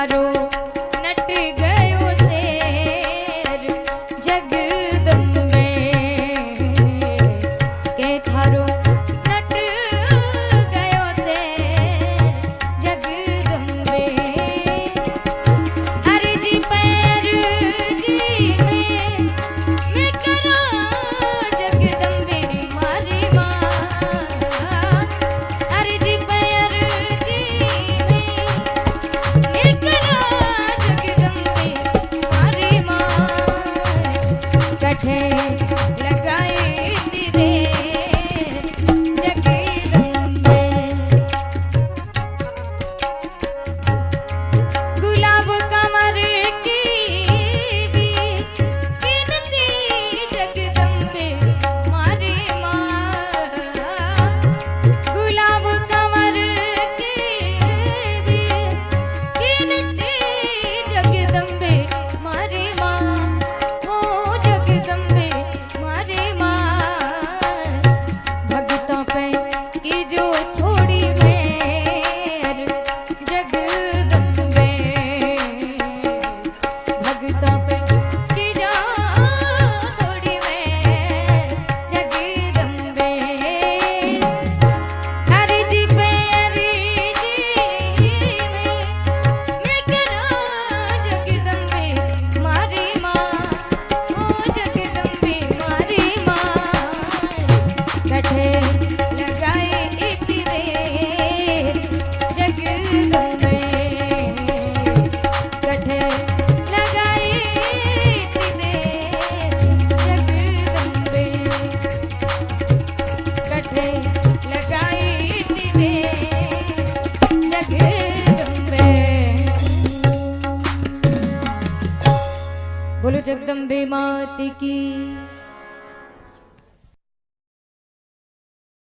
मारो नट गयो शेर जगदम्बे के थारो जगदम्बे माति की